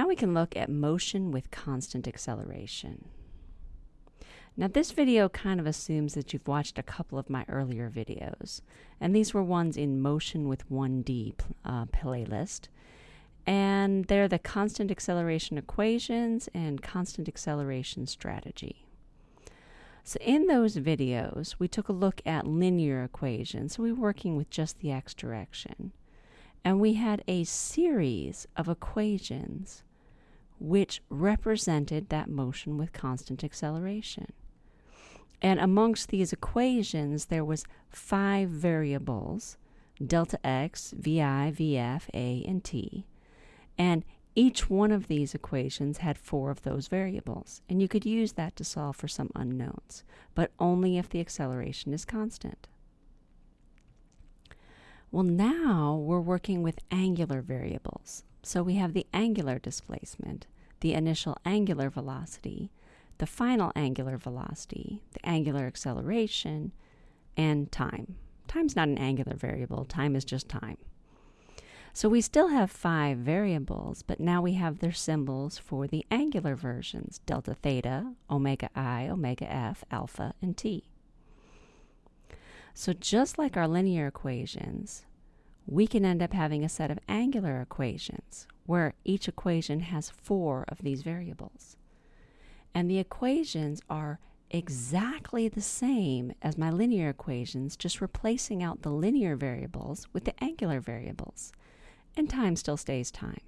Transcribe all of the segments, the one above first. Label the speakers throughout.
Speaker 1: Now we can look at motion with constant acceleration. Now this video kind of assumes that you've watched a couple of my earlier videos, and these were ones in Motion with 1D uh, playlist, and they're the constant acceleration equations and constant acceleration strategy. So in those videos, we took a look at linear equations. So we were working with just the x direction. And we had a series of equations which represented that motion with constant acceleration. And amongst these equations, there was five variables, delta x, vi, vf, a, and t. And each one of these equations had four of those variables, and you could use that to solve for some unknowns, but only if the acceleration is constant. Well, now we're working with angular variables. So we have the angular displacement, the initial angular velocity, the final angular velocity, the angular acceleration, and time. Time's not an angular variable, time is just time. So we still have five variables, but now we have their symbols for the angular versions, delta theta, omega i, omega f, alpha, and t. So just like our linear equations, we can end up having a set of angular equations where each equation has four of these variables. And the equations are exactly the same as my linear equations, just replacing out the linear variables with the angular variables and time still stays time.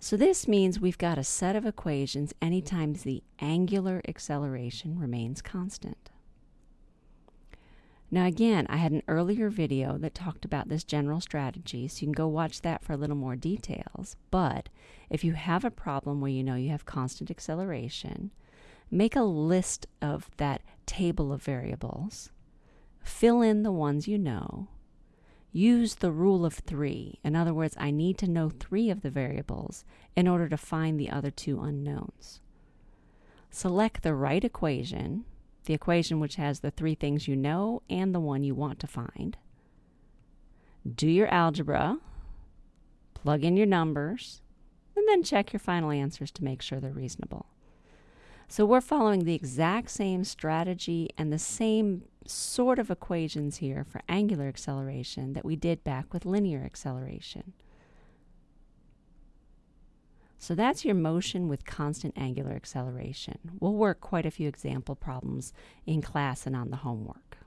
Speaker 1: So this means we've got a set of equations anytime the angular acceleration remains constant. Now again, I had an earlier video that talked about this general strategy, so you can go watch that for a little more details. But if you have a problem where you know you have constant acceleration, make a list of that table of variables, fill in the ones you know, use the rule of three. In other words, I need to know three of the variables in order to find the other two unknowns. Select the right equation, the equation which has the three things you know and the one you want to find. Do your algebra, plug in your numbers, and then check your final answers to make sure they're reasonable. So we're following the exact same strategy and the same sort of equations here for angular acceleration that we did back with linear acceleration. So that's your motion with constant angular acceleration. We'll work quite a few example problems in class and on the homework.